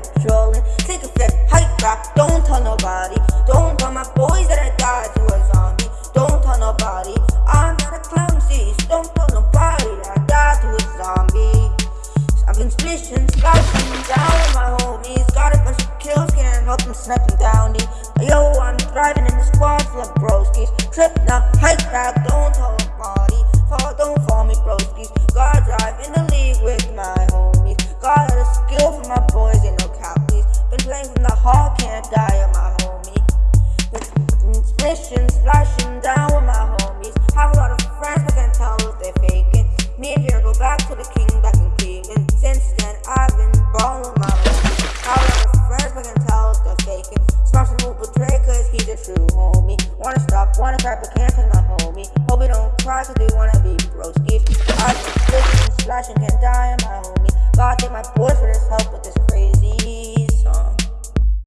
patrolling. Take a flip, hike back, don't tell nobody. Don't tell my boys that I died to a zombie. Don't tell nobody. I'm not a clumsy, so don't tell nobody that I died to a zombie. I've been splishing, splashing down with my homies. Got a bunch of kills, can't help them snapping down. Yo, I'm thriving in the squad full of broskies. Trip now, hike back, don't can't die on my homie. Splishing, splashing down with my homies. Have a lot of friends, but can't tell if they're faking. Me and Vera go back to the king back in Cleveland. Since then, I've been balling with my homies. Have a lot of friends, but can't tell if they're faking. Smash who betray, cause he's a true homie. Wanna stop, wanna cry, but can't my homie. Hope he don't cry, cause they wanna